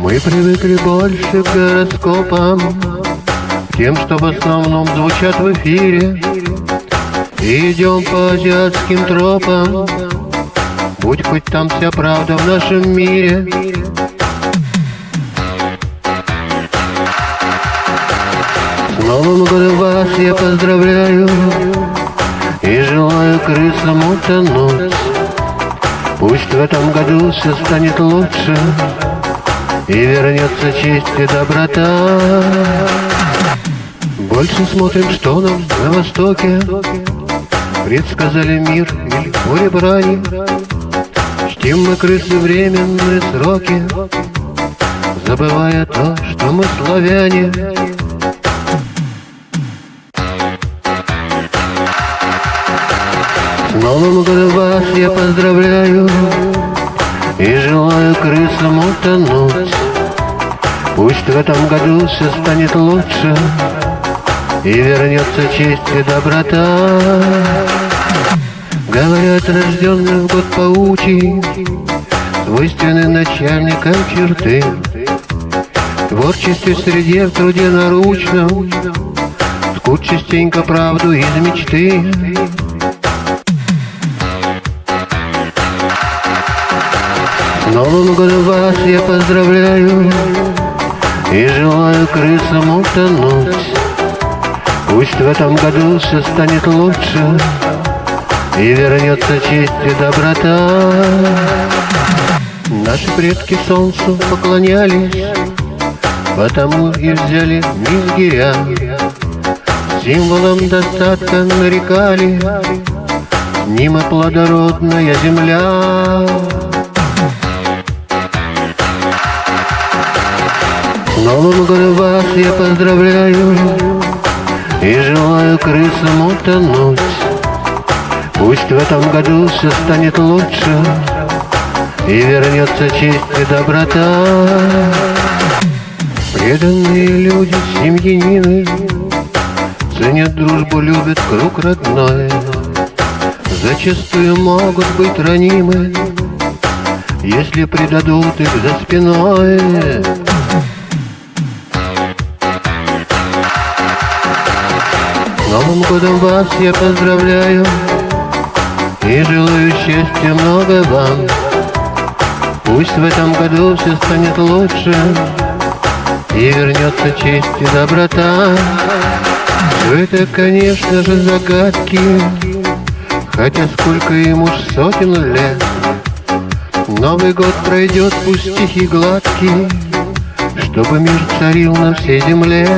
Мы привыкли больше к гороскопам Тем, что в основном звучат в эфире. Идем по азиатским тропам Будь хоть там вся правда в нашем мире. С Новым годом вас я поздравляю И желаю крысам утонуть. Пусть в этом году все станет лучше И вернется честь и доброта. Больше смотрим, что нам на востоке. Предсказали мир или море брани. Чтим мы крысы временные сроки Забывая то, что мы славяне. С Новым годом вас я поздравляю И желаю крысам утонуть Пусть в этом году все станет лучше И вернется честь и доброта. Говорят, рожденный в год паучий Свойственны начальникам черты Творчестве среде в труде наручном Скут частенько правду из мечты. С Новым годом вас я поздравляю И желаю крысам утонуть Пусть в этом году все станет лучше И вернется честь и доброта. Наши предки солнцу поклонялись Потому и взяли низгиря Символом достатка нарекали Нима плодородная земля Новым годом вас я поздравляю И желаю крысам утонуть. Пусть в этом году все станет лучше И вернется честь и доброта. Преданные люди, семьянины Ценят дружбу, любят круг родной. Зачастую могут быть ранимы Если предадут их за спиной С Новым годом вас я поздравляю. И желаю счастья много вам. Пусть в этом году все станет лучше И вернется честь и доброта. Все это, конечно же, загадки Хотя сколько им уж сотен лет. Новый год пройдет, пусть тихий гладкий Чтобы мир царил на всей земле